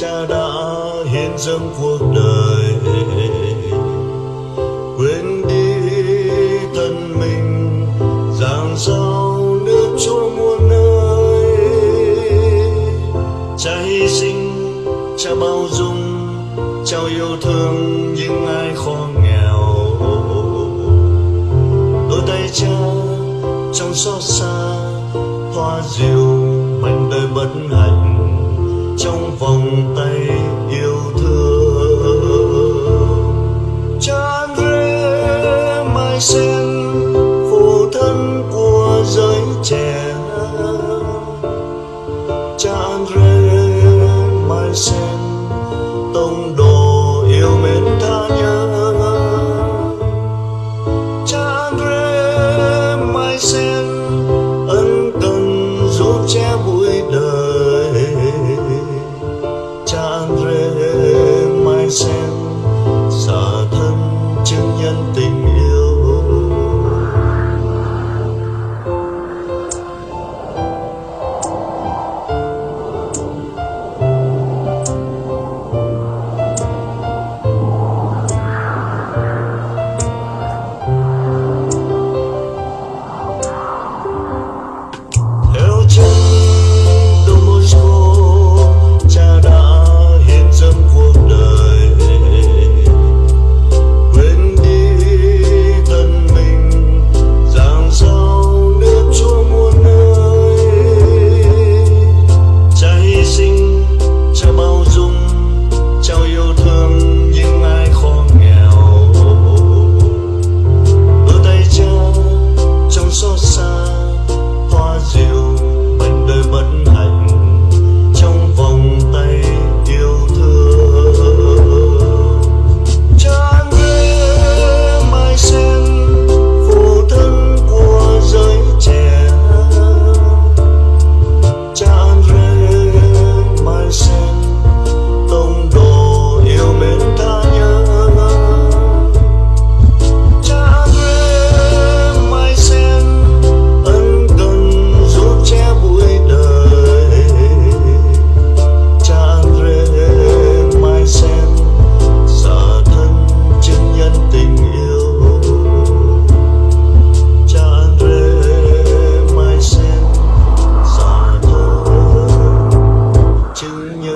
cha đã hiến dâng cuộc đời. Quên đi thân mình giang sao nước chúa muôn nơi. Cha hy sinh, cha bao dung trao yêu thương những ai khó nghèo. Đôi tay cha trong xót xa, hoa diệu mảnh đời bất hạnh trong vòng tay yêu thương. Cha rê mai sen, phụ thân của giới trẻ cha rê mai sen, tông đồ yêu mến tha nhân. Cha Andre mai sen, ân cần giúp che bụi đời.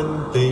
and.